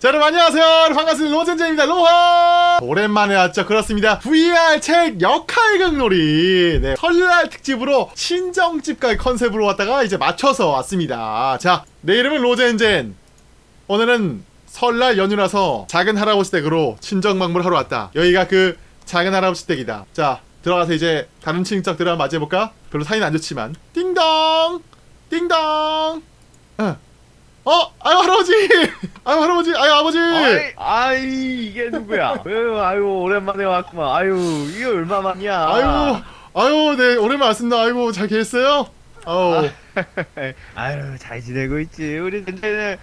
자 여러분 안녕하세요. 반갑습니다. 로젠제입니다. 로하! 오랜만에 왔죠? 그렇습니다. VR 책 역할극 놀이. 네, 설날 특집으로 친정집까지 컨셉으로 왔다가 이제 맞춰서 왔습니다. 자내 이름은 로젠젠. 오늘은 설날 연휴라서 작은 할아버지 댁으로 친정 방문하러 왔다. 여기가 그 작은 할아버지 댁이다. 자 들어가서 이제 다른 친척들을 맞이해볼까? 별로 사이는 안 좋지만. 띵동! 띵동! 어. 어? 아유 할아버지! 아유 할아버지! 아유 아버지! 아이, 아이 이게 누구야? 아유, 아유 오랜만에 왔구만. 아유 이게 얼마만이야? 아유 아유 네 오랜만에 왔습니다 아이고 잘 계셨어요? 아우 아유 잘 지내고 있지. 우리 근데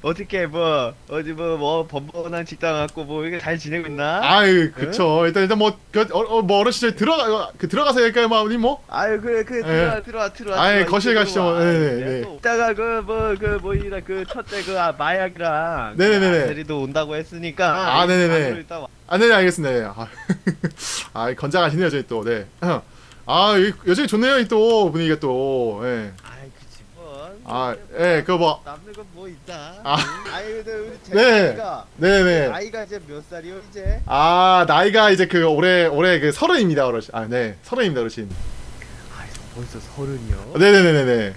어떻게 뭐 어디 뭐 뭐 번번한 직장 갖고 뭐 이게 잘 지내고 있나? 아유 그쵸 일단 일단 뭐, 그, 어, 어, 뭐 어르신 들어가 그 들어가서 할까요 뭐 아버님 뭐? 아유 그래 그 들어와 들어와 들어와. 아이, 들어와, 거실 이쪽으로 가시죠. 와. 네네, 네. 또 이따가 그 뭐 그 뭐이라 그 첫째 그 아, 마약이랑 네네네네. 아들이도 온다고 했으니까 아, 네네네. 일단 와. 아 네네 알겠습니다 네. 아, 아 건장하시네요 저희 또네 아 여기 여전히 좋네요 이 또 분위기가 또 예. 뭐. 아, 예, 그거 뭐- 남는 건 뭐 있다. 아. 아이 우리 네. 제가 네네 나이가 이제 몇 살이요 이제? 아 나이가 이제 그 올해 올해 그 서른입니다 어르신 아 네 서른입니다 어르신 아 벌써 서른이요? 네네네네네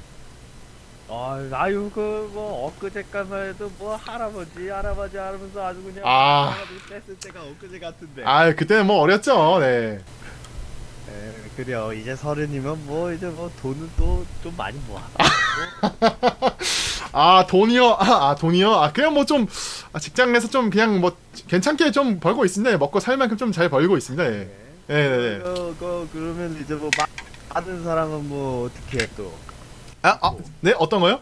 아, 아유 그 뭐 엊그제까만 해도 뭐 할아버지 할아버지 하면서 아주 그냥 아. 할아버지 뺐을 때가 엊그제 같은데. 아 그때는 뭐 어렸죠 네 에, 그래요. 이제 서른이면 뭐 이제 뭐 돈은 또 좀 많이 모아. 아 돈이요? 아, 아, 돈이요? 아 그냥 뭐좀 아, 직장에서 좀 그냥 뭐 괜찮게 좀 벌고 있습니다. 예, 먹고 살 만큼 좀 잘 벌고 있습니다. 예. 네네네 그, 그 그러면 이제 뭐 마, 받은 사람은 뭐 어떻게 해 또? 아 아 네? 어떤 거요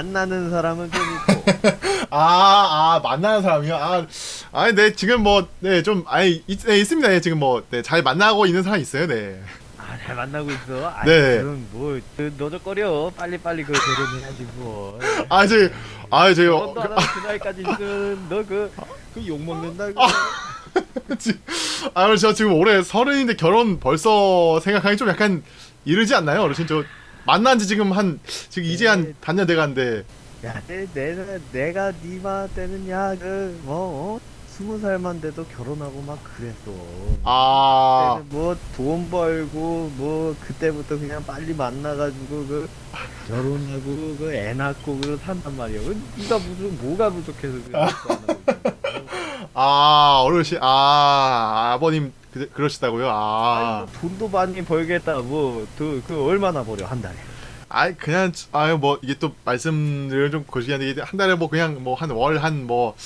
만나는 사람은 좀 있고. 아, 아, 만나는 사람이요? 아, 아니, 네, 지금 뭐, 네, 좀, 아니, 있, 네, 있습니다. 네, 지금 뭐, 네, 잘 만나고 있는 사람 있어요, 네. 아, 잘 만나고 있어. 아, 네. 그럼 뭐 그, 너저거려. 빨리 빨리 그 결혼해야지 뭐. 아, 저, 아, 저, 어, 결혼도 안 하고 그 나이까지 있으면 너 그 그 욕 먹는다. 그거. 지- 아, 저 지금 올해 서른인데 결혼 벌써 생각하기 좀 약간 이르지 않나요, 어르신? 저, 만난 지 지금 한, 지금 이제 한 반년 돼 가는데, 야, 내, 내, 내가 니마 때는 야, 그, 뭐, 어? 스무 살만 돼도 결혼하고 막 그랬어. 아, 그때는 뭐, 돈 벌고, 뭐, 그때부터 그냥 빨리 만나가지고, 그, 결혼하고, 그, 애 낳고, 그, 산단 말이야. 그, 니가 무슨, 뭐가 부족해서 있어. 아, 어르신, 아, 아버님, 그, 그러시다고요? 아. 아니, 뭐 돈도 많이 벌겠다, 뭐, 그, 그, 얼마나 벌여, 한 달에. 아이 그냥 아유 뭐 이게 또 말씀을 좀 거시기 한데 한 달에 뭐 그냥 뭐 한 월 한 뭐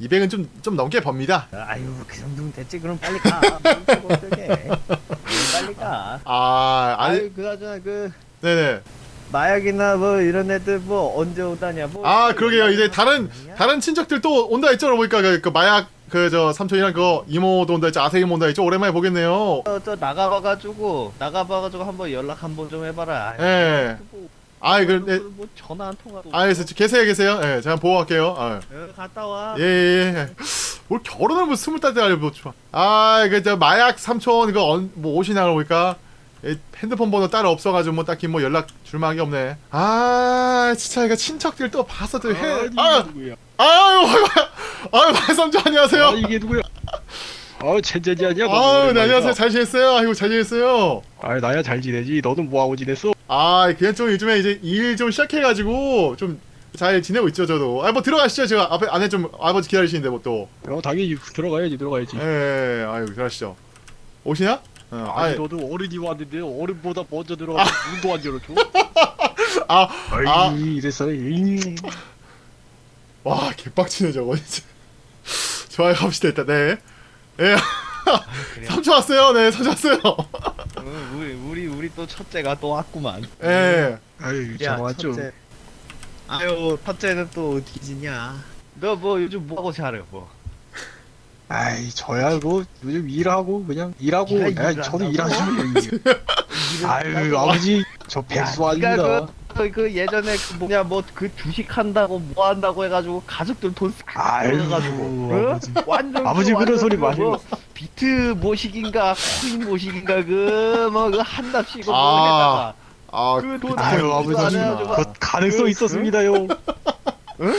200은 좀 좀 넘게 법니다. 아유, 그 정도면 됐지. 그럼 빨리 가. 뭐. 빨리 가. 아 아니 아유, 그나저나, 그, 네네 마약이나 뭐 이런 애들 뭐 언제 오다냐 뭐. 아 그러게요 이제 다른? 다른 친척들 또 온다 했죠 보니까 그, 그 마약 그 저 삼촌이랑 그 이모도 온다 했죠 아세이 온다 했죠 오랜만에 보겠네요. 저, 저 나가봐가지고 나가봐가지고 한번 연락 한번 좀 해봐라. 예. 뭐, 아이 그 뭐, 네. 뭐 전화 한 통화도. 아 그래서 계세요 계세요. 예 제가 보고 갈게요. 아. 어, 갔다 와. 예, 예, 예. 뭘 결혼을 뭐 스물 달때 알고 뭐 아, 그저 마약 삼촌 이거 언, 뭐 오시나 보니까 예, 핸드폰 번호 따로 없어가지고 뭐 딱히 뭐 연락 줄만한 게 없네. 아, 진짜 이거 친척들 또 봐서 또 해. 아, 누구야? 아유, 아유, 말 삼촌 안녕하세요. 아 이게 누구야? 아 젠젠이 아니야? 너 아유, 네. 안녕하세요. 잘 지냈어요? 아이고, 잘 지냈어요. 아 나야 잘 지내지. 너는 뭐 하고 지냈어? 아, 그냥 좀 요즘에 이제 일 좀 시작해가지고 좀 잘 지내고 있죠, 저도. 아, 뭐 들어가시죠. 제가 앞에 안에 좀 아버지 기다리시는데 뭐 또. 어 당연히 들어가야지 들어가야지. 예, 아유, 들어가시죠. 오시냐? 어, 아니 아이, 너도 어른이 왔는데 어른보다 먼저 들어가 문도 안 열어줘. 아, 아이 아. 음. 와 개빡치네 저거 진짜 좋아요 갑시다 일단 네 예, 그래. 삼촌 왔어요 네 삼촌 왔어요 어, 우리 우리 우리 또 첫째가 또 왔구만. 예 아유 야, 정말 좀. 첫째. 아유 첫째는 또 어디 지냐? 너 뭐 요즘 뭐 하고 살아 뭐? 아이 저야 뭐 요즘 일하고 그냥 일하고. 아 일을 저도? 일하죠. 아유 아버지 저 백수 아닙니다. 그, 그 예전에 그 뭐냐 뭐 그 주식 한다고 뭐 한다고 해가지고 가족들 돈싹 아유, 가지고 아버지. 완전 아버지 그 그런 소리 그 마시고. 뭐 비트 모식인가 코인 모식인가 그뭐그 한답시고 뭐 아, 아 그 돈- 비트코인 아유 아버지 그 가능성 그- 있었습니다요.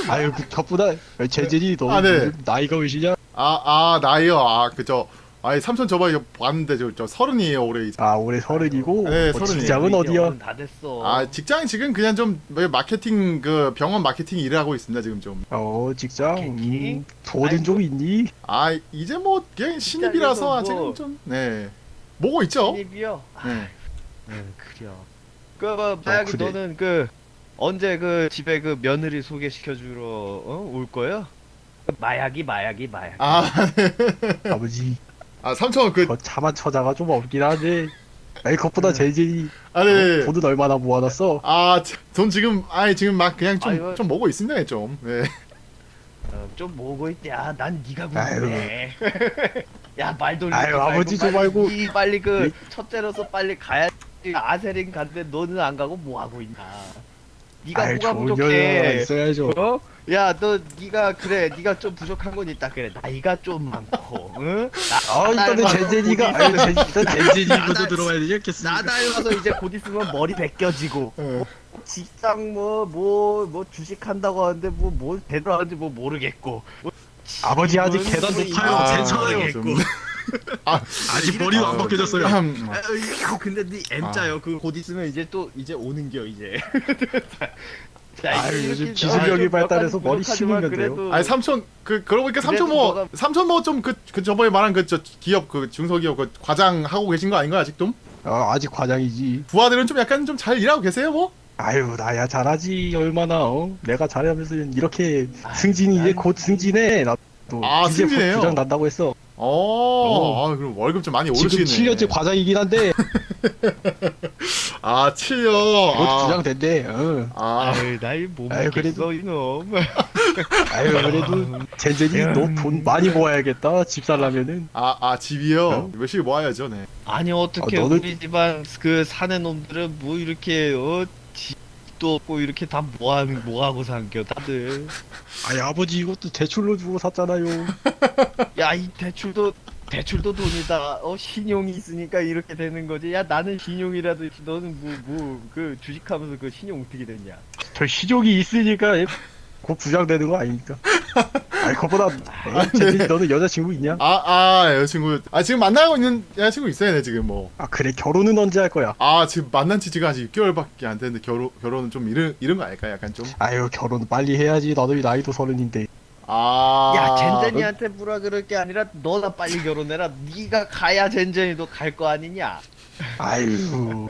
아유 그 저보다 재진이 너 아, 네. 나이가 몇이냐? 아, 아, 나이요. 아, 그저 아이 삼촌 저번에 봤는데 저, 저 서른이에요 올해 이제. 아 올해 서른이고 네, 뭐 서른이에요. 직장은 어디야? 다 됐어. 아 직장 지금 그냥 좀 마케팅 그 병원 마케팅 일을 하고 있습니다 지금 좀. 어 직장? 음, 돈은 좀 있니? 아 이제 뭐 그냥 신입이라서 직장에서 뭐- 아직은 좀 네. 뭐고 있죠? 신입이요. 네. 응 그려. 그 마약이 그래. 너는 그 언제 그 집에 그 며느리 소개시켜 주러 어? 올 거야? 마약이 마약이 마약. 아, 아버지 아 삼촌 그그 차만 처자가 좀 없긴 한데 아니 그것보다 재진이 아니 돈은 얼마나 모아놨어? 아돈 지금 아니 지금 막 그냥 좀 아이고. 좀 먹고 있습니다 좀. 네. 어, 좀 뭐고 있냐? 난 네가 아유. 궁금해. 야 말 돌리지 아유, 말고 아버지 좀 빨리 말고. 이 빨리 그 이- 첫째로서 빨리 가야지. 아세린 간데 너는 안 가고 뭐 하고 있나? 네가 아유 뭐가 부족해? 있어야죠. 어? 야, 너 네가 그래, 네가 좀 부족한 건 있다 그래. 나이가 좀 많고, 응? 나, 아 일단은 재진이가 곧 아유 재- 일단 재진이부터 나- 들어가야 되지 않겠습니까? 나 닮아서 이제 곧 있으면 머리 벗겨지고 네. 직장 뭐 뭐 뭐 주식 한다고 하는데 뭐뭘 제대로 하는지 뭐 모르겠고 뭐 아버지 아직 계단 뭐 높아요. 괜찮아요. 모르겠고. 좀- 아직 머리도 안 벗겨졌어요. 음, 아, 이거 근데 네 M자요. 그 곧 있으면 이제 또 이제 오는 겨 이제. 자, 아유, 요즘 좀 기술력이 몇 발달해서 머리 심은건데요. 그래도 아니 삼촌 그 그러고 보니까 삼촌 뭐 너가- 삼촌 뭐 좀 그 그 저번에 말한 그 저 기업 그 중소기업 그 과장 하고 계신 거 아닌가요 아직 좀? 아, 아직 과장이지. 부하들은 좀 약간 좀 잘 일하고 계세요 뭐? 아유 나야 잘하지 얼마나 어? 내가 잘하면서 이렇게 아유, 승진이 이제 난- 곧 승진해 나도 아, 이제 곧 승진해요? 부장 난다고 했어 어, 아, 그럼 월급 좀 많이 지금 오르시네. 7년째 과장이긴 한데 아, 7년. 곧 아, 부장 된대 어. 아, 아유 나이 못 아유, 먹겠어 그래도- 이놈. 아유 그래도 젠젠이 너 돈 많이 모아야겠다 집 살라면은 아, 아, 집이요? 어? 열심히 모아야죠, 네. 아니 어떻게 아, 너는- 우리 집안 그 사는 놈들은 뭐 이렇게 어 집도 없고 이렇게 다 뭐하는 뭐하고 산겨 다들. 아니 아버지 이것도 대출로 주고 샀잖아요 야 이 대출도 대출도 돈이다. 어 신용이 있으니까 이렇게 되는 거지. 야 나는 신용이라도. 너는 뭐 뭐 그 주식하면서 그 신용 어떻게 됐냐? 저 시족이 있으니까 곧 부장 되는 거 아니니까 아니 그것보다 어, 젠젠이 너는 여자친구 있냐? 아, 아, 여자친구. 아, 지금 만나고 있는 여자친구 있어요, 네, 지금 뭐. 아 그래 결혼은 언제 할 거야? 아, 지금 만난 지 지금 아직 6개월밖에 안 됐는데, 결혼, 결혼은 좀 이른, 이른 거 아닐까, 약간 좀? 아유 결혼 빨리 해야지 나도 나이도 서른인데 아. 야 젠젠이한테 뭐라 그럴 게 아니라 너나 빨리 결혼해라. 네가 가야 젠젠이도 갈 거 아니냐? 아유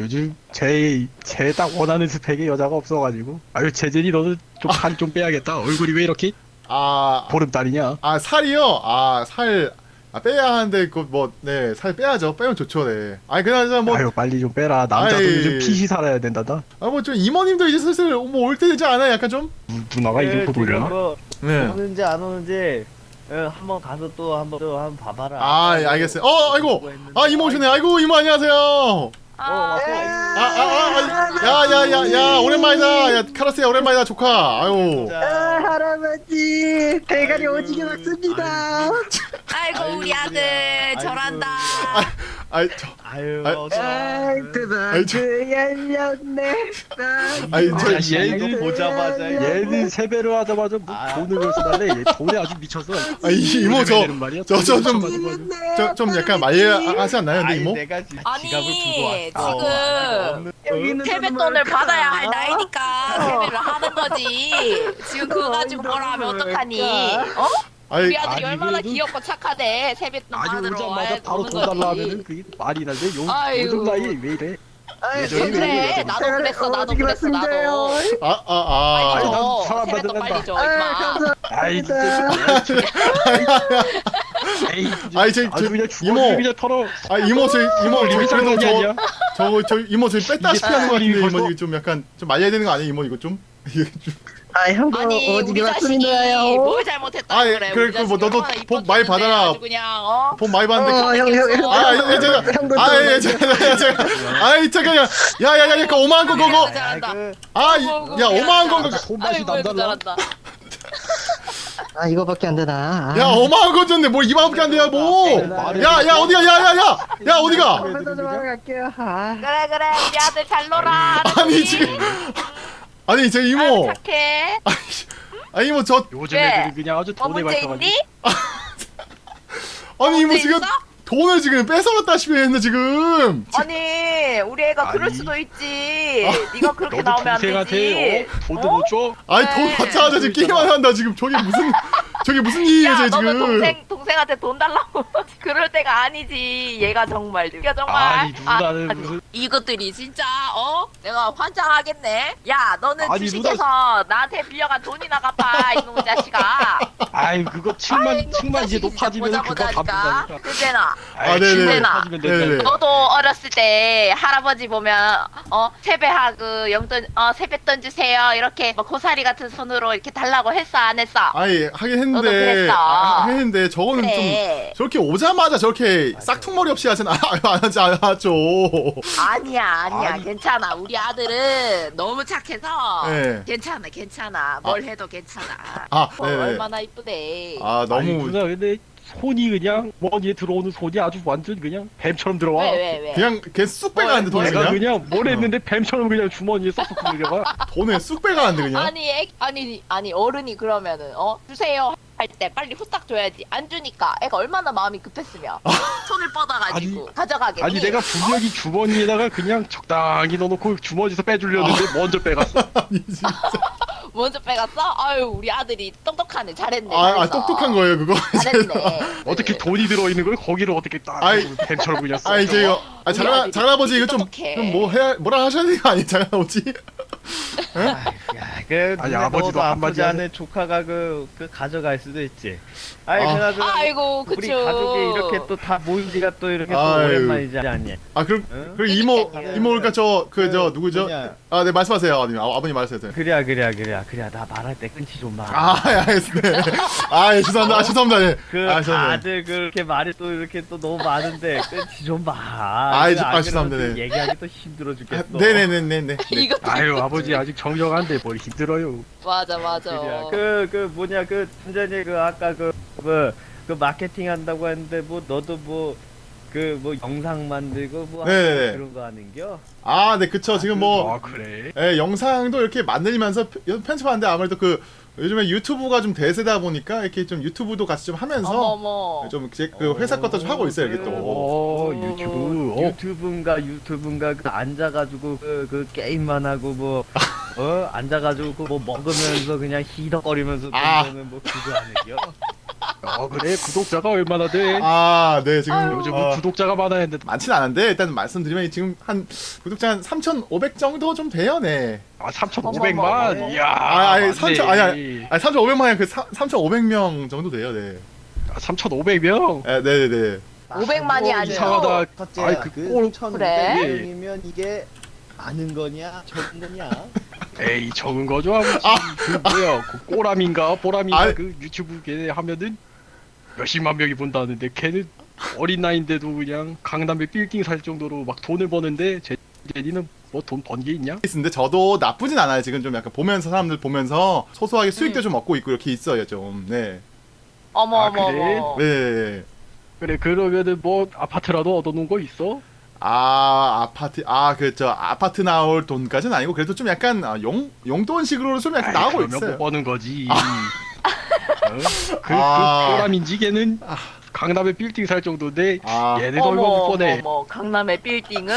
요즘 제 제 딱 원하는 스펙의 여자가 없어가지고 아유 재진이 너는 좀살 좀 빼야겠다 얼굴이 왜 이렇게 아, 보름달이냐 아, 살이요? 아, 살. 아, 빼야 하는데, 그, 뭐, 네, 살 빼야죠. 빼면 좋죠, 네. 아니, 그나저나 뭐, 아유 빨리 좀 빼라 남자도 아이. 요즘 핏이 살아야 된다다 아, 뭐, 좀, 이모님도 이제 슬슬, 뭐, 올 때 되지 않아요? 약간 좀? 누- 누나가 또 지금 돌려나? 뭐 네. 오는지 안 오는지 어, 한번 가서 또 한번 또 한번 봐봐라. 아, 예, 알겠어요. 어, 아이고. 아, 이모 오시네. 아이고, 이모 안녕하세요. 어, 아, 왔어. 아, 아, 아, 야, 야, 야, 야, 오랜만이다. 야, 카라스야, 오랜만이다, 조카. 아유. 자, 할아버지 대가리 오지게 막습니다. 아이고 우리 아들 아이고. 저란다. 아이, 저, 아유, 아이, 어서. 아이 아이, 저- 그만두 열렸네. 아이, 이 저- 자식이 얘는- 보자마자 얘는 세배를 하자마자 뭐 아. 돈을 벌써 달래 얘 돈에 아주 미쳐서 아, 이 이모, 저, 되는 말이야? 저, 저, 좀, 약간 말려하지 않나요, 근데 아니, 이모? 내가 지- 아니, 지갑을 두고 왔어. 지금 없는- 여기는 세뱃돈을? 받아야 할 나이니까 세배를 하는 거지. 지금 그거 가지고 뭐라 하면 어떡하니? 어? 아이, 우리 아들이 아니, 얼마나 그래도- 귀엽고 착하대. 세뱃돈 받으러 오자마자 바로 돈 달라. 하면은 그게 말이 나지 요, 아이고. 요즘 나이에 왜 이래 아이, 그래, 왜 나도 그랬어, 나도 그랬어. 나도. 아, 아, 빨리 아. 난 줘. 세뱃돈. 빨리 줘, 아이, 임마. 감사합니다. 아이 그냥 죽어 이모. 그냥 털어 아, 이모, 저, 이모, 저, 리미트 그래도 거 저, 아니야? 저, 저, 이모, 저 뺐다 이게 시피 하는 거 같은데, 이모, 이거 좀 약간, 좀 말려야 되는 거 아니에요, 이모, 이거 좀? 아 형도 아니 우리 자식이 막습니다요. 뭘 잘못했다 아, 예, 그래. 그래, 우리 그 뭐, 자식이 너도 얼마나 복 많이 받아라. 아주 그냥 어? 돈 많이 받는데. 어, 형, 형, 형. 아, 예, 예, 제가, 형도 아, 예, 좀- 제가, 제가, 제가, 아이, 잠깐, 야, 야, 야, 야, 그 5만원 거, 그거. 아, 잘한다. 그- 아, 이- 야, 5만원 거, 그거. 손맛이 아이고 남달라 잘한다. 아 이거밖에 안 되나? 야, 5만원 건 줬네. 뭐 2만원밖에 안 돼요, 뭐. 야, 야, 어디가, 야, 야, 야. 야, 어디가? 한번더 좀 하러 갈게요. 아. 그래 그래 우리 아들 잘 놀아. 아니, 지금. 아니, 제 이모. 아유, 착해. 아니 뭐저 요즘 왜? 애들은 그냥 아주 뭐 돈에 문제 관심이 있니? 아니 뭐 문제 지금 있어? 돈을 지금 뺏어갔다시피 했는데 지금 아니 우리 애가 그럴 아니. 수도 있지. 네가 그렇게 나오면 안 동생한테 되지. 어? 돈도 어? 못 줘? 아니 네. 돈 받자마자 지금 게임만 한다 지금 저게 무슨 저게 무슨 일이에요 야, 지금 동생 동생한테 돈 달라고 그럴 때가 아니지. 얘가 정말, 얘가 정말. 아니 누나는 아, 무슨 이것들이 진짜 어? 내가 환장하겠네. 야, 너는 아니, 주식에서 나한테 빌려간 돈이나 갚아 이놈의 자식아. 아이 그거 아이, 7만 이놈 7만 이제 높아지면 그거. 갚는다니까 그제나 아, 네네. 네네. 너도 어렸을 때 할아버지 보면 어 세배하고 용돈 어 세뱃돈 주세요 이렇게 뭐 고사리 같은 손으로 이렇게 달라고 했어 안 했어? 아니 하긴 너도 했는데. 아, 했는데 저거는 좀 그래. 저렇게 오자마자 저렇게 싹퉁머리 없이 하진 않, 안 하지 않았죠 아니야 아니야 아니. 괜찮아 우리 아들은 너무 착해서 네. 괜찮아 괜찮아 뭘 해도 괜찮아 아, 어, 네네. 얼마나 이쁘대 아 아니 너무 누나 근데 손이 그냥 머리에 들어오는 손이 아주 완전 그냥 뱀처럼 들어와. 왜 왜 왜? 그냥 걔쑥 빼가는데 돈을 내가 그냥? 그냥 뭘 했는데 뱀처럼 그냥 주머니에 쏙쏙 들어가 돈을 쑥 빼가는데 그냥? 아니 애, 아니 아니 어른이 그러면은 어? 주세요 할 때 빨리 후딱 줘야지. 안 주니까 애가 얼마나 마음이 급했으면 손을 뻗어가지고 가져가겠니? 아니 내가 분명히 주머니에다가 그냥 적당히 넣어놓고 주머니에서 빼주려는데 먼저 빼갔어. 아니 먼저 빼갔어? 아유 우리 아들이 똑똑하네. 잘했네 아, 아. 똑똑한 거예요 그거? 잘했네. 어떻게 돈이 들어있는 걸 거기를 어떻게 딱. 뱀처럼 그냥 써아 이제 이거. 아 장아 장아버지 이거 좀. 좀 뭐 해야 뭐라 하셔야 되는 거 아니에요? 장아버지? 야, 그 아니, 아버지도 아프지 하네. 않은 조카가 그, 그 가져갈 수도 있지. 아이 아. 그나저나 아이고 그쵸 우리 가족이 이렇게 또 다 모인 지가 또 이렇게 또 아유. 오랜만이지 않니? 아 그럼 응? 그 이모 그러니까요. 이모니까 저그저그 누구죠 뭐냐. 아네 말씀하세요 아버님 아, 아버님 말씀하세요 그래야 그래야 그래야 그래야 나 말할 때 끊지 좀 마. 아, 예, 알겠습니다. 아, 예, 죄송합니다. 아, 죄송합니다. 예. 그 아, 죄송합니다. 다들 그렇게 말이 또 이렇게 또 너무 많은데 끊지 좀 마. 아, 그 이- 아, 안 그러면 죄송합니다. 또 네. 얘기하기 또 힘들어 아, 죽겠어. 네네네네네. 네. 이거 아유 아버지 아직 정정한데 뭘 힘 들어요 맞아 맞아 그그 뭐냐 그 완전히 그 아까 그뭐그 마케팅 한다고 했는데 뭐 너도 뭐 그뭐 영상 만들고 뭐 네네네. 그런 거 하는겨? 아, 네, 그쵸. 지금 뭐, 아 그래 예, 영상도 이렇게 만들면서 편- 편집하는데 아무래도 그, 요즘에 유튜브가 좀 대세다 보니까 이렇게 좀 유튜브도 같이 좀 하면서 어머머 좀그 회사 것도 좀 하고 있어요, 이게 또. 어, 유튜브, 어. 유튜브인가 유튜브인가 그 앉아가지고 그, 그 게임만 하고 뭐 어? 앉아가지고 그 뭐 먹으면서 그냥 히덕거리면서 아. 그러면 뭐 그거 하는겨? 아 그래 구독자가 얼마나 돼 아, 네, 지금. 요즘은 어, 구독자가 많아야 했는데 많진 않은데, 일단 말씀드리면 지금 한 구독자 한 3,500 정도 좀 돼요, 네. 아 어머머. 3,500만 이야 아, 아니, 맞네. 3,000, 아니, 아니, 아니 3,500만이 그 3,500명 정도 돼요, 네. 아, 3,500명 예, 네네 네. 500만이 뭐 아니고 이상하다 첫째야 아이, 그 꼴- 그 그래? 1,500명이면 이게 많은 거냐 적은 거냐 에이 적은 거죠 아버지 그 뭐야 그 꼬람인가 보람인가 아. 그 유튜브 걔 하면은 몇십만 명이 본다는데 걔는 어린 나이인데도 그냥 강남에 빌딩 살 정도로 막 돈을 버는데 제 제니는 뭐 돈 번 게 있냐? 있는데 저도 나쁘진 않아요. 지금 좀 약간 보면서 사람들 보면서 소소하게 수익도 음. 좀 얻고 있고 이렇게 있어요, 좀. 네. 어머 아, 어머 그래? 어머 네. 그래 그러면은 뭐 아파트라도 얻어놓은 거 있어? 아, 아파트 아, 그 저 아파트 나올 돈까지는 아니고 그래도 좀 약간 아, 용 용돈식으로 좀 약간 아이, 나오고 있어요. 못 버는 거지. 어? 그, 아. 그 꼬람인지 걔는 강남에 빌딩 살 정도인데 아. 얘네도 얼마 못 버네. 어머 강남의 빌딩을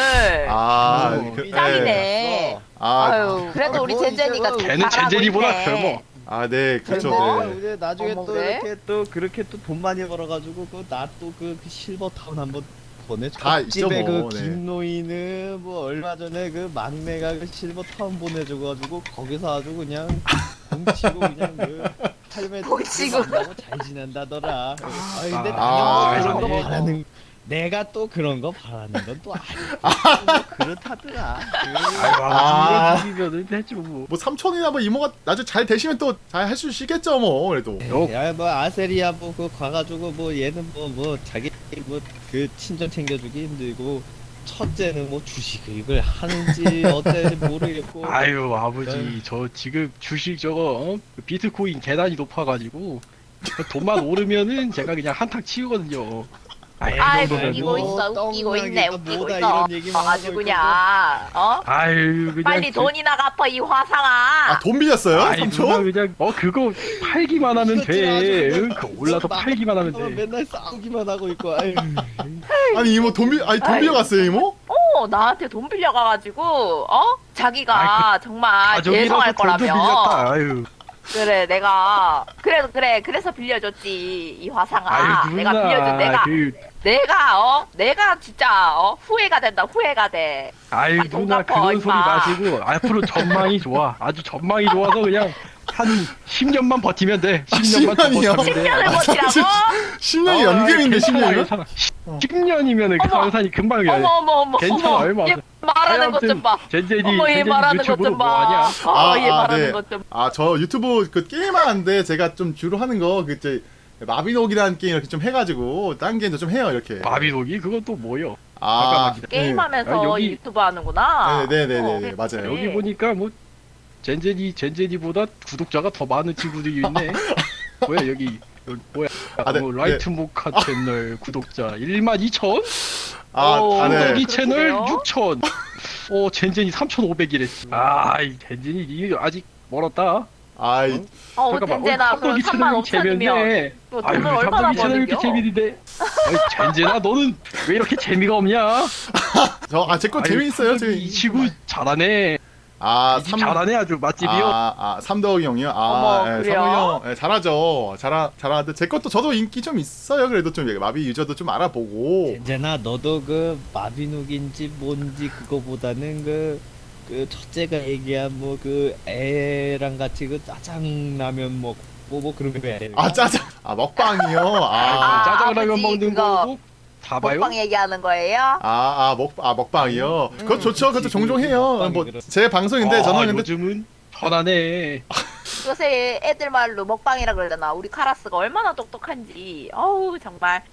아, 어, 그, 짱이네. 네. 아, 아유 그래도 아, 우리 뭐 젠젠이가 걔는 젠젠이보다. 젊어. 아, 네. 그렇죠. 네. 이제 나중에 어머, 또 그래? 이렇게 또 그렇게 또 돈 많이 벌어가지고 그 나 또 그 실버 타운 한번 보내줘. 다 있죠, 집에 뭐, 그 네. 김노인은 뭐 얼마 전에 그 막내가 그 실버 타운 보내줘가지고 거기서 아주 그냥 뭉치고 그냥 그 삶에 뭉치고. 만나고 잘 지낸다더라. 아 근데 아, 뭐 그런 거. 바라는 내가 또 그런 거 바라는 건 또 아니고 뭐 그렇다더라. 아이고 아. 아버지 이러면은 되죠 뭐. 뭐 삼촌이나 뭐 이모가 나중에 잘 되시면 또 잘 할 수 있겠죠, 뭐. 그래도. 어, 야뭐 아세리아 뭐그 가가지고 뭐 얘는 뭐 뭐 자기 뭐 그 친정 챙겨주기 힘들고 첫째는 뭐 주식을 하는지 어때는지 모르겠고 아유 아버지 네. 저 지금 주식 저거 어? 그 비트코인 계단이 높아가지고 그 돈만 오르면은 제가 그냥 한탕 치우거든요. 아이, 아이 그 정도면 웃기고 뭐. 있어 웃기고 있네 웃기고 있어. 아주 그냥 어? 아유 그냥 빨리 그- 돈이나 갚아 이 화상아. 아 돈 빌렸어요? 아이 삼촌? 누나 그냥 어 그거 팔기만 하면 돼. 응, 그 올라서 팔기만 하면 돼. 맨날 싸우기만 하고 있고 아유. 아니 이모 돈 빌, 아니 돈 아이. 빌려갔어요 이모? 어 나한테 돈 빌려가가지고 어? 자기가 정말 대성할 가족이라서 돈도 거라며. 빌렸다. 아유 그래 내가 그래도 그래 그래서 빌려줬지 이 화상아. 아유 내가 빌려준 내가 그 내가 어? 내가 진짜 어? 후회가 된다 후회가 돼. 빨리 돈 누나 갚아, 그런 소리 임마. 마시고 앞으로 전망이 좋아. 아주 전망이 좋아서 그냥 한 10년만 버티면 돼 10년만 더 10년이요? 버티면 돼 10년을 아, 버티라고 10년이 어, 연금인데 괜찮아, 10년이면? 괜찮아. 10년이면은 그 어머. 상산이 금방 어머 어머 어머 괜찮아, 어머 얼마 얘안 돼. 말하는 것 좀 봐 젠제니 어머 얘 말하는 것 좀봐 뭐 하냐 어, 얘 아, 아, 말하는 네. 것 좀. 아저 유튜브 그 게임 하는데 제가 좀 주로 하는 거 그때 마비노기라는 게임 이렇게 좀 해가지고 딴 게임도 좀 해요 이렇게 마비노기 그건 또 뭐요 아. 게임하면서 아, 여기- 유튜브 하는구나. 네네네네 어, 맞아요 여기 보니까 뭐 젠제니 젠제니보다 구독자가 더 많은 친구들이 있네. 뭐야 여기 여기 뭐야. 아, 네, 어, 라이트 모카 채널 구독자 1만 2천? 아, 오, 아, 네. 구독이 그렇게 채널 돼요? 6천. 어 젠제니 3,500이래 아 이 젠제니 이 아직 멀었다. 아이 어, 잠깐만 젠제나 어, 그럼 삼덕이 3만 채널 5천이면 재밌네. 또 아유 삼덕이 채널 이렇게? 재밌는데. 아이 젠제나 너는 왜 이렇게 재미가 없냐? 저 아 제거 아유, 재미있어요 삼덕이 지금 이 친구 잘하네 아 삼- 잘하네 아주 맛집이요 아, 아 삼덕이 형이요? 아, 어머, 예, 그래요? 삼덕이 형 예, 잘하죠. 잘하 잘하는데 제 것도 저도 인기 좀 있어요. 그래도 좀 마비 유저도 좀 알아보고. 젠제나 너도 그 마비노기인지 뭔지 그거보다는 그, 그 첫째가 얘기한 뭐 그 애랑 같이 그 짜장라면 먹고 뭐 그런 거 해야 돼. 아 짜장. 아 먹방이요. 아. 아, 짜장라면 먹는 거고 다 봐요? 먹방 얘기하는 거예요? 아, 아, 먹, 아, 먹방이요? 음, 그거 좋죠. 그것도 종종 그 해요. 뭐, 제 방송인데, 아, 저는 근데, 요즘은 편하네 요새 애들 말로 먹방이라 그러잖아. 우리 카라스가 얼마나 똑똑한지. 어우 정말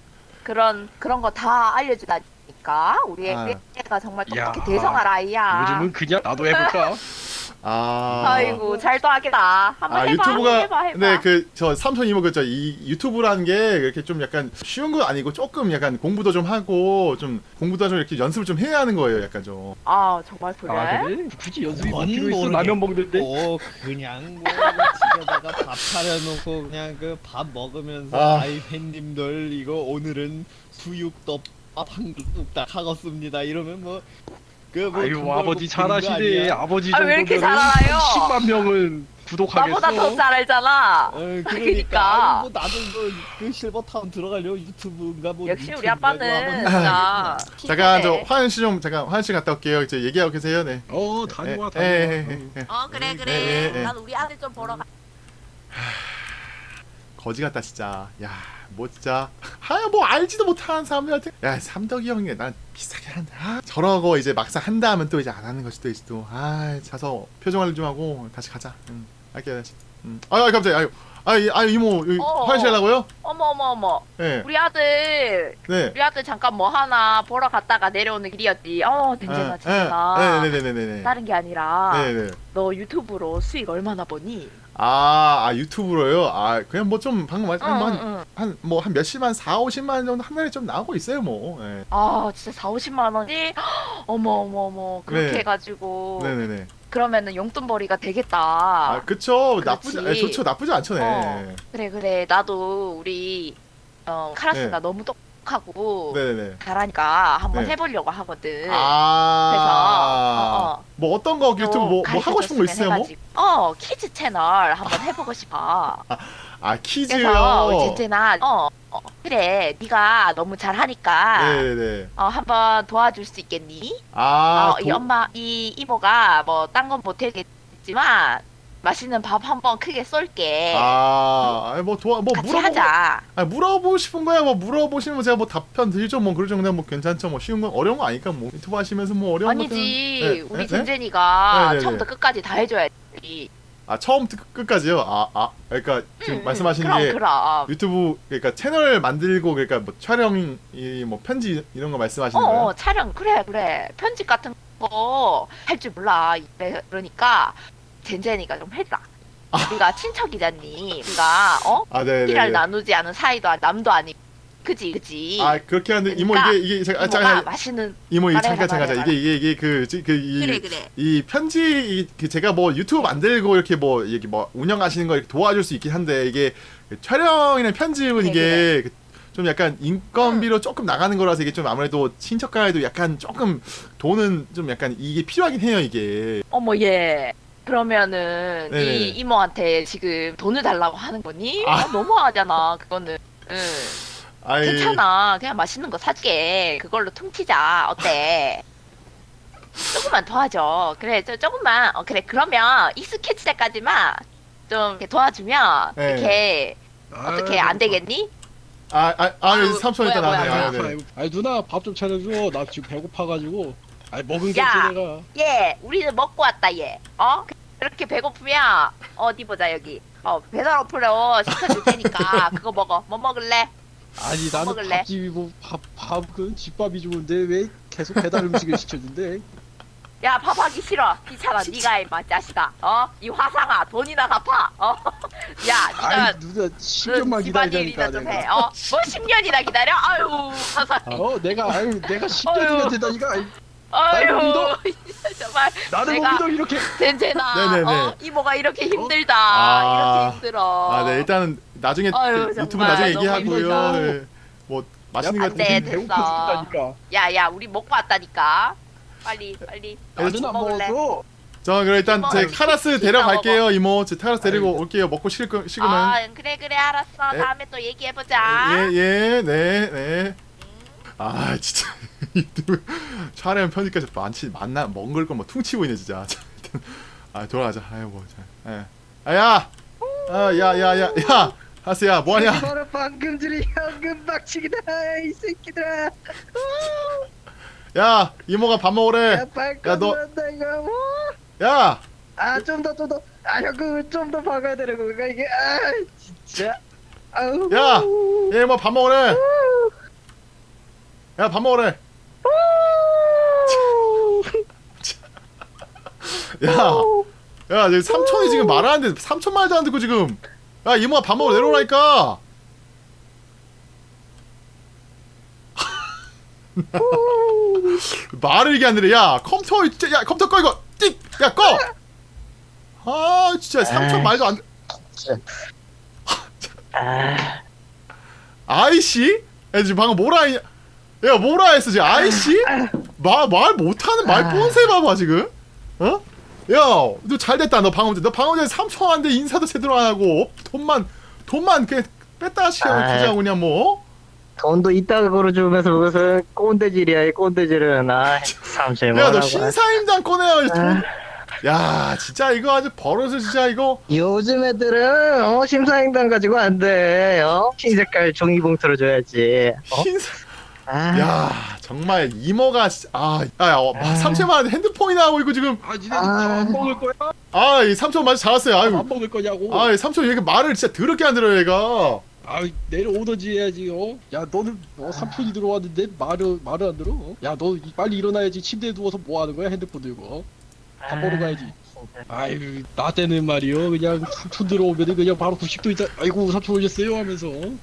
그런 그런 거 다 알려주다니까. 우리 애- 아. 애가 정말 똑똑히 야, 대성할 아이야. 요즘은 그냥 나도 해볼까? 아. 아이고 잘도 하겠다. 한번 아, 해봐. 유튜브가, 해봐 해봐. 네, 그, 저, 삼촌 이모, 그죠. 이 유튜브라는 게 이렇게 좀 약간 쉬운 건 아니고 조금 약간 공부도 좀 하고, 좀, 공부도 좀 이렇게 연습을 좀 해야 하는 거예요. 약간 좀. 아 정말 그래? 아 그래? 굳이 연습이 뭐뭔 필요 있어? 라면 먹는데? 그냥 뭐 집에다가 밥 차려놓고 그냥 그 밥 먹으면서 아. 아. 이 팬님들 이거 오늘은 수육덮밥 한 그릇 딱 하겠습니다 이러면 뭐 그뭐 아유 아버지 잘하시네 아버지 아, 왜 이렇게 잘 알아요? 10만 명은 구독하겠어 나보다 더 잘 알잖아. 어, 그러니까, 그러니까. 아니, 뭐 나도 뭐 그 실버타운 들어가려고 유튜브인가 뭐 역시 우리 아빠는 뭐 한번 진짜 잠깐, 저, 핑크네. 화연 씨 좀, 잠깐, 화연 씨 갔다 올게요. 이제 얘기하고 계세요. 네. 어 다녀와 예, 예, 예, 다녀와 예, 예. 어 그래 그래. 예, 예, 예. 난 우리 아들 좀 보러 가. 거지 같다 진짜 야뭐 진짜 하야 뭐 알지도 못하는 사람들한테 야 삼덕이 형이 난 비싸게 한다 아, 저러고 이제 막상 한다 하면 또 이제 안 하는 걸 수도 있어. 또아 자서 표정 관리 좀 하고 다시 가자. 응. 할게 다시 응. 아유 갑자기 아유 아유 아유 이모 여기 어, 화장실 어. 하려고요? 어머 어머 어머. 네 우리 아들 네. 우리 아들 잠깐 뭐 하나 보러 갔다가 내려오는 길이었지. 어, 댕재가 진짜. 네네네네네 다른 게 아니라 네네 너 유튜브로 수익 얼마나 버니? 아, 아 유튜브로요? 아 그냥 뭐 좀 방금 응, 말한 응. 한뭐 한 몇십만 4, 50만 원 정도 한 달에 좀 나오고 있어요 뭐 네. 아, 진짜 4, 50만 원이? 어머 어머 어머. 그렇게 네. 해 가지고 네네네 그러면은 용돈벌이가 되겠다. 아 그쵸. 나쁘지 아니, 좋죠 나쁘지 않죠 네. 어. 그래 그래. 나도 우리 어, 카라스가 네. 너무 똑똑하고 네네네 잘하니까 한번 네. 해보려고 하거든. 아, 그래서 어, 어. 뭐 어떤 거 유튜브 뭐, 뭐 하고 싶은 거 있어요 뭐? 해가지고. 어 키즈 채널 한번 해보고 싶어. 아 키즈요. 그래서 제제나 어, 어 그래 네가 너무 잘하니까 네네네. 어 한번 도와줄 수 있겠니? 아, 어, 이 엄마 이 이모가 뭐 딴 건 못하겠지만 맛있는 밥 한번 크게 쏠게. 아, 아니, 뭐 도와 뭐 같이 하자. 아, 물어보고 싶은 거야. 뭐 물어보시면 제가 뭐 답변 드리죠. 뭐 그러죠. 그냥 뭐 괜찮죠. 뭐 쉬운 건 어려운 거 아니까 뭐 유튜브 하시면서 뭐 어려운 아니지 것들은- 네, 우리 네, 네? 젠젠이가 네, 네, 처음부터 끝까지 다 해줘야지. 아, 처음부터 끝- 끝까지요. 아, 아. 그러니까 지금 응, 말씀하시는 음, 그럼 게 그럼. 유튜브 그러니까 채널 만들고 그러니까 뭐 촬영 이 뭐 편지 이런 거 말씀하시는 어, 거예요? 어 촬영 그래 그래 편집 같은 거 할 줄 몰라 그러니까 젠젠이가 좀 해라. 우리가 친척이잖니. 우리가 어 아, 네, 네. 피를 네. 나누지 않은 사이도 남도 아니고 그지 그지. 아 그렇게 하는데 이모 그러니까 이게 이게 잠깐 아, 이모가 잠깐 맛있는 이모 이 잠깐 잠깐. 잠깐. 이게 이게 이게 그그이 그래 그래. 이 편지 이- 그 제가 뭐 유튜브 만들고 이렇게 뭐 이렇게 뭐 운영하시는 거 이렇게 도와줄 수 있긴 한데 이게 그 촬영이나 편집은 네, 이게 그좀 약간 인건비로 조금 나가는 거라서 이게 좀 아무래도 친척 간에도 약간 조금 돈은 좀 약간 이게 필요하긴 해요 이게 어머 얘. 그러면은 네네. 이 이모한테 지금 돈을 달라고 하는 거니? 아. 아, 너무하잖아 그거는. 응. 아이 괜찮아. 그냥 맛있는 거 사줄게. 그걸로 퉁치자. 어때? 조금만 도와줘. 그래, 저 조금만. 어, 그래. 그러면 익숙해질 때까지만 좀 이렇게 도와주면 네. 이렇게 어떻게 안 되겠니? 아 아 아 아유, 삼촌 일단 뭐야, 아, 네. 아이, 아이 누나 밥 좀 차려줘. 나 지금 배고파가지고. 아이 먹은 게 야. 없지 내가. 얘, 우리는 먹고 왔다, 얘. 어? 그렇게 배고프면 어디 보자, 여기. 어, 배달 어플로 시켜줄 테니까 그거 먹어. 뭐 먹을래? 아니 뭐 나는 먹을래? 밥집이 뭐밥밥그 집밥이 좋은데 왜 계속 배달 음식을 시켜준대? 야, 밥하기 싫어. 귀찮아. 네가 임마, 자식아. 어? 이 화상아, 돈이나 갚아. 어? 야, 네가 누나 10년만 기다리니까 해. 내가. 어? 뭐 10년이나 기다려? 아유, 세상에. 어 내가 아유 내가 10년이나 아유. 되다니까 아유, 믿어? 정말 나는 내가- 못 믿어 이렇게. 젠제나. 네네네. 어? 이모가 이렇게 힘들다. 아. 이렇게 힘들어. 아, 네, 일단은 나중에 아유, 그 유튜브 나중에 너무 얘기하고요. 네. 뭐 맛있는 야, 거안 돼, 드시- 됐어. 배고파 죽겠다니까. 야, 야, 우리 먹고 왔다니까. 빨리, 빨리. 나는 안 먹을래? 먹었어. 저 그럼 일단 제 아유, 카라스 데려갈게요 이모. 제 카라스 데리고 아이고. 올게요. 먹고 식으, 식으면. 아, 그래, 그래, 알았어. 네. 다음에 또 얘기해보자. 예, 예, 네, 네. 아, 진짜. 촬영 편집까지 많지, 만나, 먹을 걸뭐 퉁치고 있네, 진짜. 아, 돌아가자. 아유, 뭐, 자. 예. 아, 야! 아, 야, 야, 야, 야! 하스야, 뭐하냐? 바로 방금 전에 현금 박치기다 이 새끼들아. 야, 이모가 밥 먹으래. 야 너- 이거. 야! 아좀 더 좀 더. 아 현금을 좀 더 박아야 되는 건가 이게. 아 진짜. 아우. 야! 얘 이모 밥 먹으래. 야, 밥 먹으래. 야! 야, 지금 삼촌이 지금 말하는데 삼촌 말도 안 듣고 지금. 야, 이모가 밥 먹으러 내려오라니까. 말을 이게 안 들려. 야, 컴퓨터 야, 컴퓨터 꺼 이거. 띡. 야, 꺼. 아, 진짜 삼촌 말도 안 들- 아이씨? 야, 지금 방금 뭐라 했냐? 야, 뭐라 했어, 지금 아이씨? 말, 말 못하는 말 뻔세 봐봐, 지금. 어? 야, 너 잘됐다, 너 방금 전에. 너 방금 전에 삼촌한테 인사도 제대로 안 하고, 돈만, 돈만 그냥 뺐다 시켜, 아이. 그냥 뭐. 돈도 이따가 걸어주면서 무슨 꼰대질이야 이 꼰대질은 아 삼촌이 야, 뭐라고 너 신사임당 꺼내야 돈. 야, 진짜 이거 아주 버릇을 진짜 이거. 요즘 애들은 어 심사임당 가지고 안돼 어 흰색깔 종이봉투로 줘야지 어? 신사. 아, 야, 정말 이모가, 씨- 아, 야, 야, 어, 삼촌만 핸드폰이 나오고 있고 지금. 아 니네 아. 밥안 먹을 거야? 아, 이 삼촌 맞아 잘했어요. 아유, 안 먹을 거냐고. 아, 이 삼촌 얘가 말을 진짜 더럽게 안 들어요, 얘가. 아 내려오던지 해야지 어? 야 너는 어, 삼촌이 들어왔는데 말을 말을 안 들어? 어? 야너 빨리 일어나야지 침대에 누워서 뭐 하는 거야 핸드폰 들고 어? 밥 먹으러 가야지 아유 나 때는 말이요 그냥 삼촌 들어오면은 그냥 바로 90도 있다 아이고 삼촌 오셨어요 하면서 어?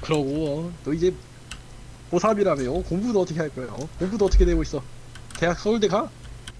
그러고 어? 너 이제 고3이라며 어? 공부는 어떻게 할 어? 공부도 어떻게 되고 있어 대학 서울대 가?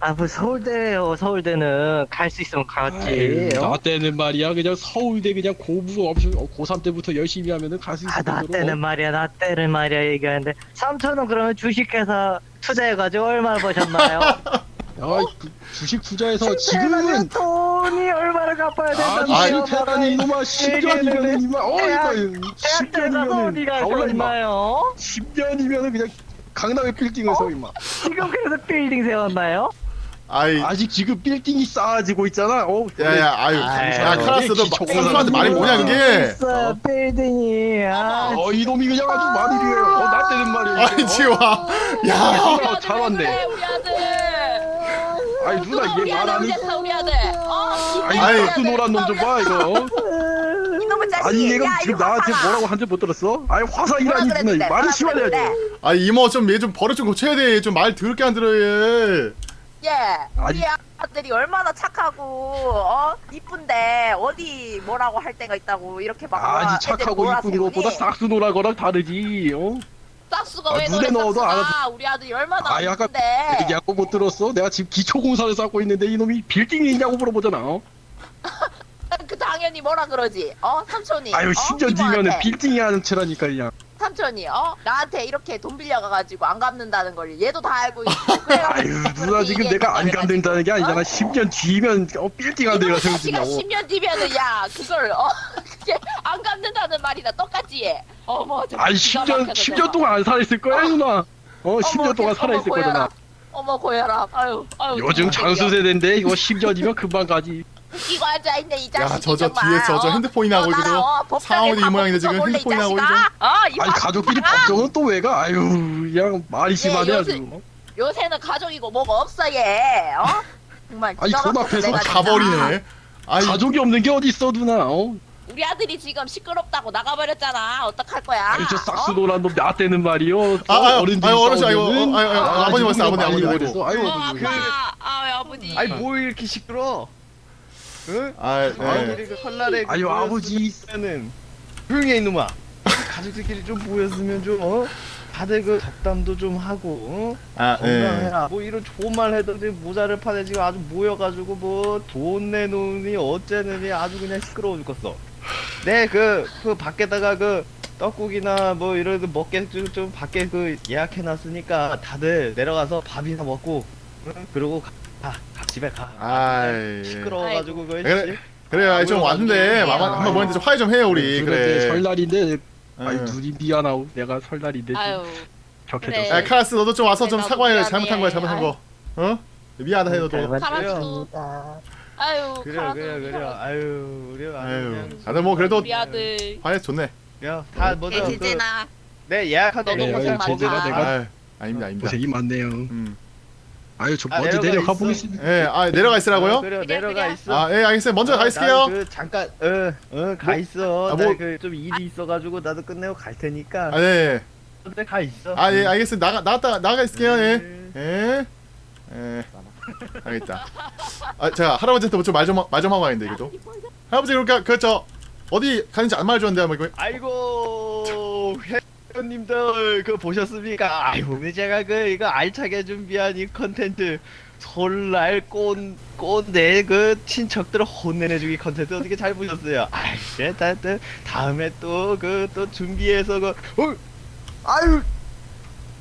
아, 뭐 서울대요. 서울대는 갈 수 있으면 갔지. 아유, 어? 나 때는 말이야 그냥 서울대 그냥 공부 없이 어, 고3 때부터 열심히 하면은 갈 수 있을 아, 나 정도로 때는 말이야, 나 때는 말이야 얘기하는데 삼촌은 그러면 주식회사 투자해가지고 얼마나 버셨나요? 야, 그 주식 투자해서 투자해가지고 지금은 돈이 얼마나 갚아야 된다는 아니 거야, 대단히 이놈아. 10년이면은 이마 어 이거 대학 들어가서 10년이면은 어디가 다 올라 임마. 있나요? 10년이면은 그냥 강남의 빌딩을 서 임마. 지금 그래서 빌딩 세웠나요? 아이, 아직 지금 빌딩이 쌓아지고 있잖아. 어 야, 야, 아유, 야, 카라스, 너 기초 삼촌한테 말이 뭐냐, 그게? 있어, 빌딩이. 아, 어 이놈이 그냥 아주 만일이에요. 어나 때는 말이야. 아이, 지금 와. 야, 잘왜 왔네. 아이 누나 얘 아들 말하는 우리 우리 아들. 어? 아이. 그 노란 놈 좀 봐 이거 이놈의 자식. 아니 얘가 야, 지금 나한테. 뭐라고 한줄 못 들었어? 아이 뭐라 화상이라니 누나 말이 그랬는데. 아 이모 좀 얘 좀 버릇 좀 고쳐야 돼. 좀 말 더럽게 안 들어 얘. 예. 아니, 우리 아- 아들이 얼마나 착하고 어 이쁜데 어디 뭐라고 할 때가 있다고 이렇게 막 아니 애들 착하고 이쁜? 것보다 싹수 노라거랑 다르지 어? 싹수가 아, 왜 눈에 넣어도 싹수가 우리 아들이 얼마나 아, 약간 얘기하고 못 들었어? 내가 지금 기초공사를 쌓고 있는데 이놈이 빌딩이 있냐고 물어보잖아 어? 그 당연히 뭐라 그러지 어 삼촌이 아유 어? 심지어 이모한테. 니면은 빌딩이 하는 채라니까 그냥 삼촌이 어 나한테 이렇게 돈 빌려가가지고 안 갚는다는 걸 얘도 다 알고 있고 그래가지고 아유 누나 지금 내가 안 갚는다는 게 아니잖아 어? 10년 뒤면 어, 빌딩 한 대가 자식아 세워진다고 10년 뒤면은 야 그걸 어 안 갚는다는 말이나 똑같이 해 어머 아니 기가 10년 막혀서 10년 정말. 동안 안 살아있을 거야 누나 어 어머, 10년 동안 살아있을. 거잖아 어머 고혈압 아유 아유 요즘 정말 장수 세대인데 이거 10년이면 금방 가지 웃기고 앉아 있네 이 자식이 야, 저, 저 정말, 뒤에 저, 저 어? 핸드폰이 나오고 너 있거든. 나라, 어, 법정에 상황이 이 모양인데 지금 붙여볼래, 이 핸드폰이 나오고 자식아? 어, 이 아니 가족끼리. 법정은 또 왜 가? 아유 그냥 말이 심하네 아주 어? 요새는 가족이고 뭐가 없어 얘 어? 정말 아니, 기가 돈 막혀서 앞에서 내가 진짜. 가버리네. 아이, 가족이 없는 게 어딨어 누나 어? 우리 아들이 지금 시끄럽다고 나가버렸잖아 어떡할 거야 아니 저 싹수 어? 노란 놈 나대는 말이요 아, 아, 어른들이 아유, 어르신, 싸우면은 어, 아유, 아유, 아, 아버님 왔어요, 아버님, 아버님, 그랬어. 아유 어 아버님. 아빠 아 아버지 아니 뭐 이렇게 시끄러? 응? 아, 네. 그 설날에 그 아유, 아버지. 좋겠는. 조용히 해 이놈아. 가족들끼리 좀 모였으면 좀 어? 다들 그 덕담도 좀 하고 어? 아, 예. 건강해라. 뭐 이런 좋은 말 해더니 모자를 파내 지금 아주 모여가지고 뭐 돈 내놓으니 어째느니 아주 그냥 시끄러워 죽겠어. 네, 그, 그 밖에다가 그 떡국이나 뭐 이런 거 먹게 좀, 좀 밖에 그 예약해놨으니까 다들 내려가서 밥이나 먹고 응? 그러고 가, 가, 가, 집에 가. 아이. 시끄러워가지고 그 그래, 그래요. 아이, 좀 왔는데, 마마, 한번 뭐인데 좀 화해 좀 해요, 우리. 그래 그래. 설날인데 응. 눈이 미안하고 내가 설날인데 아유 격해졌어 그래. 야, 카라스, 너도 좀 와서 좀 사과해. 미안해. 잘못한 거야, 잘못한 거. 어? 미안하다 해, 너도. 카라스도 아유 그래 카라스 그래 그래 아유 우리 아유. 다들 뭐 그래도 우리 아들 화해 좋네. 그냥 다 먼저 그, 개제제나 네 예약하던 너도 네, 고생 아유, 많다. 내가 아유, 아닙니다, 아닙니다. 고생이 많네요 음. 아유 저 아, 먼저 내려가. 보겠습니다 예, 아, 내려가 있으라고요? 그래 그래, 내려가. 있어 아, 예, 알겠어요. 먼저 가 어, 있을게요. 나는 그 잠깐 어어가 뭐- 있어 아, 뭐- 나그좀 일이 있어가지고 나도 끝내고 갈 테니까 아, 네. 근데 가 있어 아, 예, 알겠습니다. 나가, 나갔다, 나가 있을게요, 예. 네. 예. 예. 알겠다. 아, 제가 할아버지한테 좀말 좀, 말좀 하고 가는데, 이거도. 할아버지, 그러니까, 그, 저, 어디 가는지 안 말해줬는데, 뭐, 이거. 아이고 회원님들 그 보셨습니까? 아이고 오늘 제가 그 이거 알차게 준비한 이 컨텐츠 설날 꼰 꼰대 그 친척들 혼내내주기 컨텐츠 어떻게 잘 보셨어요? 아이 다, 다, 다음에 또 그 또 준비해서 그 어, 아유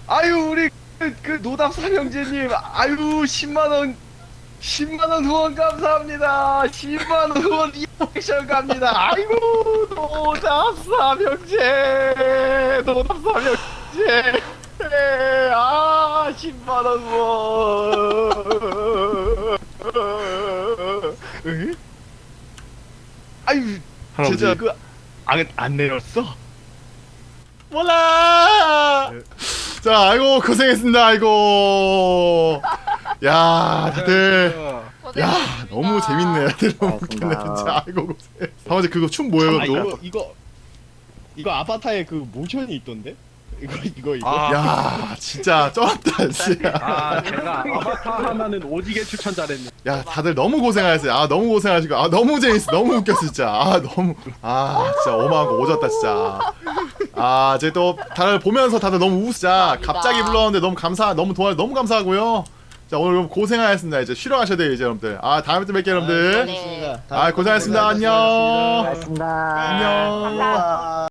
아유 우리 그, 그 노답 삼형제님 아유 10만 원 10만원 후원 감사합니다. 10만원 후원 리액션 갑니다. 아이고, 노답 삼 형제. 노답 삼 형제. 네, 아, 10만원 후원. 응? 아유. 진짜 그, 안, 안 내렸어? 몰라! 자, 아이고, 고생했습니다, 아이고. 야, 다들. 야, 너무 재밌네. 다들 너무 웃기네, 진짜. 아이고, 고생. 할아버지, 그거 춤 뭐예요, 아? 이거, 이거, 이거 아바타에 그 모션이 있던데? 이거, 이거, 이거. 아, 야, 진짜 쩔었다, 진짜. 아 제가 아바타 하나는 오지게 추천 잘했네 야, 다들 너무 고생하셨어요. 아, 너무 고생하시고. 아, 너무 재밌어. 너무 웃겼어, 진짜. 아, 너무. 아, 진짜 어마한 거 오졌다, 진짜. 아, 이제 또 다들 보면서 다들 너무 웃자. 갑자기 불렀는데 너무 감사, 너무 도와, 너무 감사하고요. 자, 오늘 여러분 고생하셨습니다. 이제 쉬러 가셔야 돼요, 이제 여러분들. 아, 다음에 또 뵐게요, 여러분들. 네. 아, 고생하셨습니다. 안녕. 고생하셨습니다. 안녕. 감사합니다.